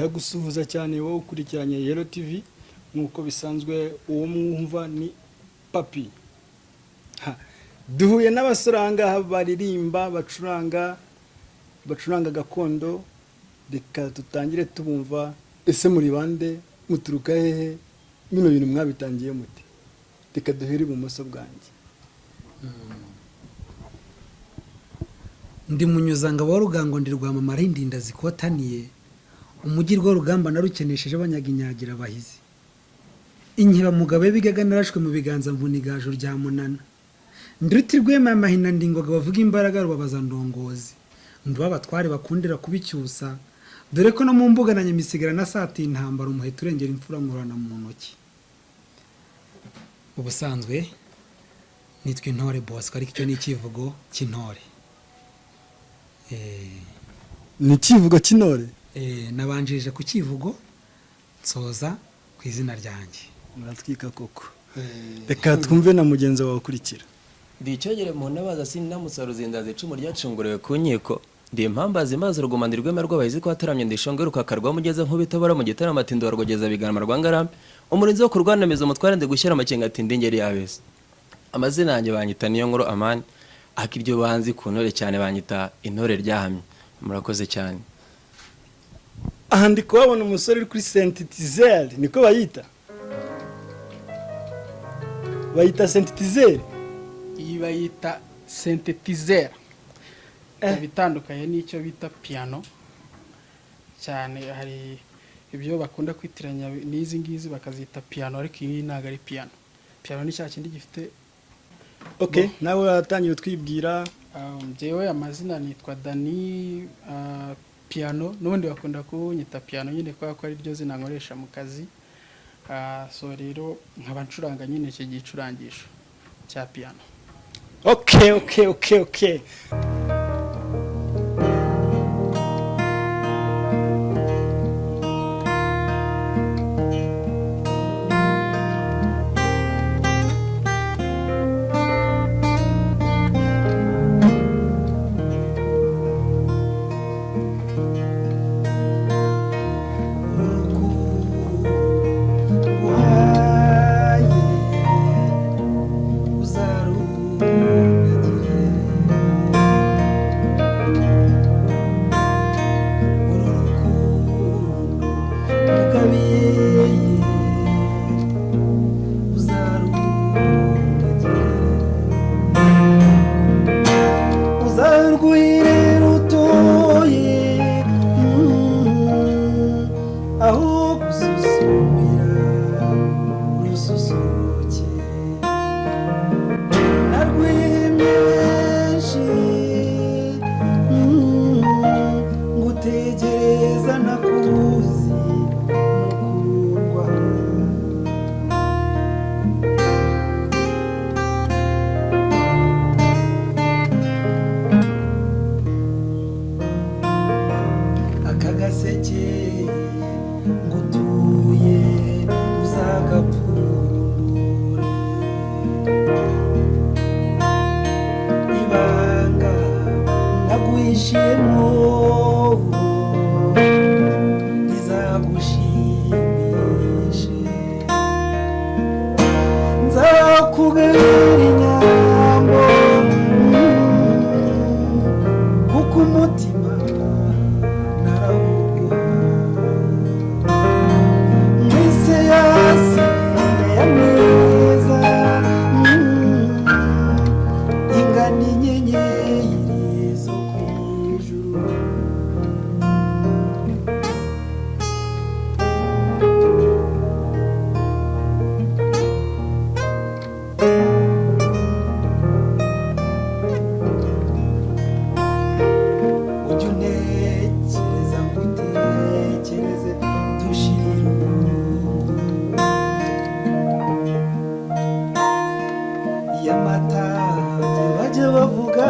ndagusuhuza cyane wowe ukurikiranye yero tv nk'uko bisanzwe uwo mwumva ni papi. Duhuye ngaha baririmba bacuranga bacuranga gakondo. Reka dutangire tubumva ese muri bande muturuka hehe? Bino bintu mwabitangiye muti? Reka duhere ibumoso bwanjye. Ndi munyuzangabo wa rugango ndi rwamamara indinda zikotaniye umujyi rugamba narukenesheje abanyaga inyagira abahizi inkibamugabo bigaga narashwe mu biganza mvunigaju rya munana. Nduti rwema amahina ndingoga bavuga imbaraga rubabaza ndongozi. Nduba abatware bakundira kubicyusa. Dore ko no mu mbuga na nyamisigara na sati intambara umuheto urengera imfura nkurana mu ntoki. Ubusanzwe nitwa intore bosco ariko icyo ni icyivugo cy'intore Eh, ni ikivugo cy'intore nabanjirije ku kivugo nsoza ku izina ryanjye. Muratwika koko. Reka twumve na mugenzi wawe ukurikira. Ndi icyogere mu ntabaza sinamusa ruzindazi icumu ryacunguriwe ku nkiko. Ndi impambazi maze urugumana rwema rw'abahizi ko wataramye ndishonge rukakarwa mugeze nk'ubitabara mu gitaramo ati ndorwogeza bigarama rwa ngarambe. Umurinzi wo kurwanamiza umutware ndi gushyira amakenga ati ndi ngeri yabese amazina yanjye banyita niyo nkuru amani. Ariko iryo banzi ku ntore cyane banyita intore ryahamye. Murakoze cyane. Aha ndi kuhabona umusore uri kuri sentitizeri niko bayita? Bayita sentitizeri iyi bayita sentetizera ikaba itandukanye n'icyo bita piyano cyane hari ibyo bakunda kwitiranya n'izi ngizi bakazita piyano ariko iyi ntabwo ari piyano piyano ni cya kindi gifite ok nawe watangiye utwibwira um, njyewe amazina nitwa dani uh, piyano n'ubundi bakunda kunyita piyano nyine kubera ko ari ryo zina nkoresha mu kazi. Uh, so rero nkaba ncuranga nyine iki gicurangisho cya piyano ok ok ok ok gaseke ngutuye uzagapfundure ibanga naguhishiyemo ngutekereza ngutekereze dushira y'amata bajye bavuga.